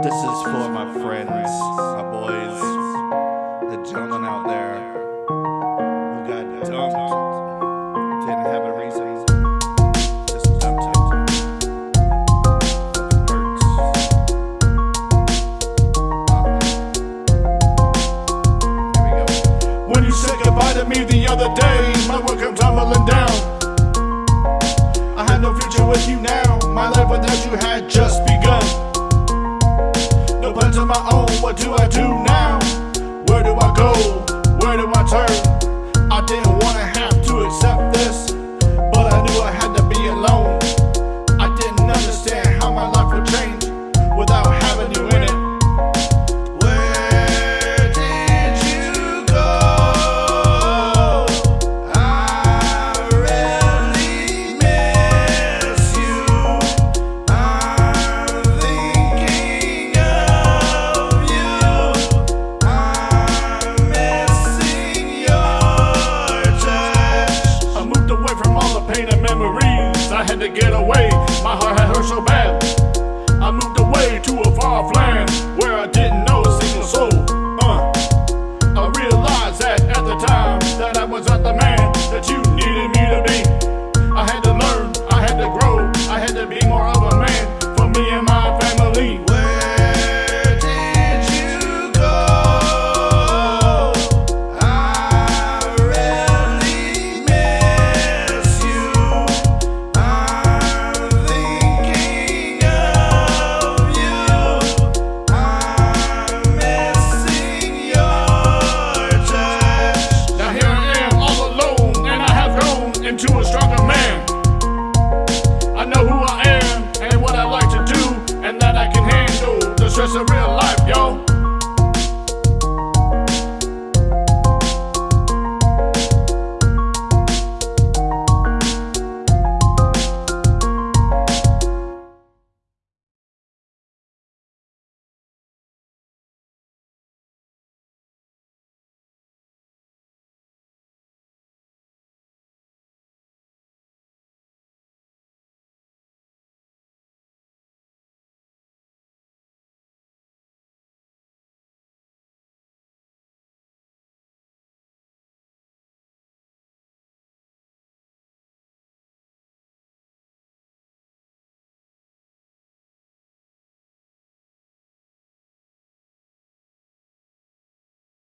This is for my friends, my boys, the gentlemen out there who got dumped, didn't have a reason, just dumped it. Hurts. Here we go. When you said goodbye to me the other day, my world came tumbling down. I had no future with you now. My life without you had just begun. Plans of my own. What do I do now? Where do I go? Where do I turn? I didn't to get away. My heart had hurt so bad. that's a real life, yo.